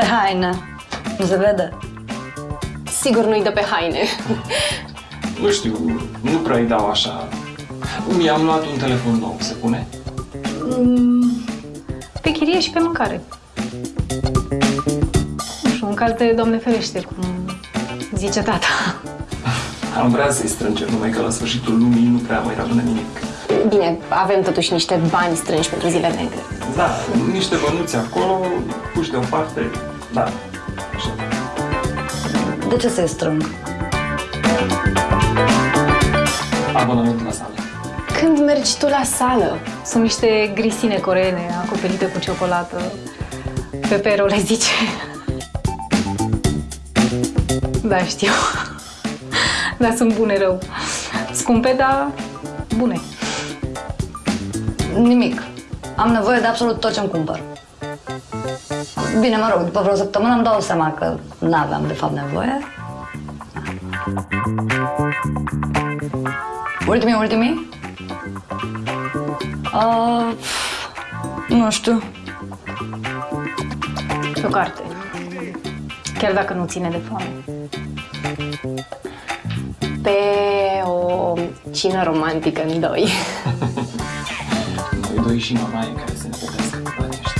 Pe haine. Nu se vede? Sigur nu-i dă pe haine. Nu știu, nu prea îi dau așa. Mi-am luat un telefon nou, se pune? Pe chirie și pe mâncare. Nu știu, în caz de Doamne ferește, cum zice tata. Am vrea să-i strângem, numai că la sfârșitul lumii nu prea mai rămâne nimic. Bine, avem totuși niște bani strânși pentru zile negre. Da, niște bănuți acolo, puși deoparte, da. Așa. De ce să-i strâng? Abonament la sală. Când mergi tu la sală? Sunt niște grisine coreene acoperite cu ciocolată. Pepero le zice. Da, știu. Dar sunt bune rău. Scumpe, dar bune. Nimic. Am nevoie de absolut tot ce-mi cumpăr. Bine, mă rog, după vreo săptămână îmi dau seama că n-aveam de fapt nevoie. Ultimii, ultimii? Uh, nu știu. O carte. Chiar dacă nu ține de foame. Pe o cină romantică în doi. Wyjść na Majkę, jestem po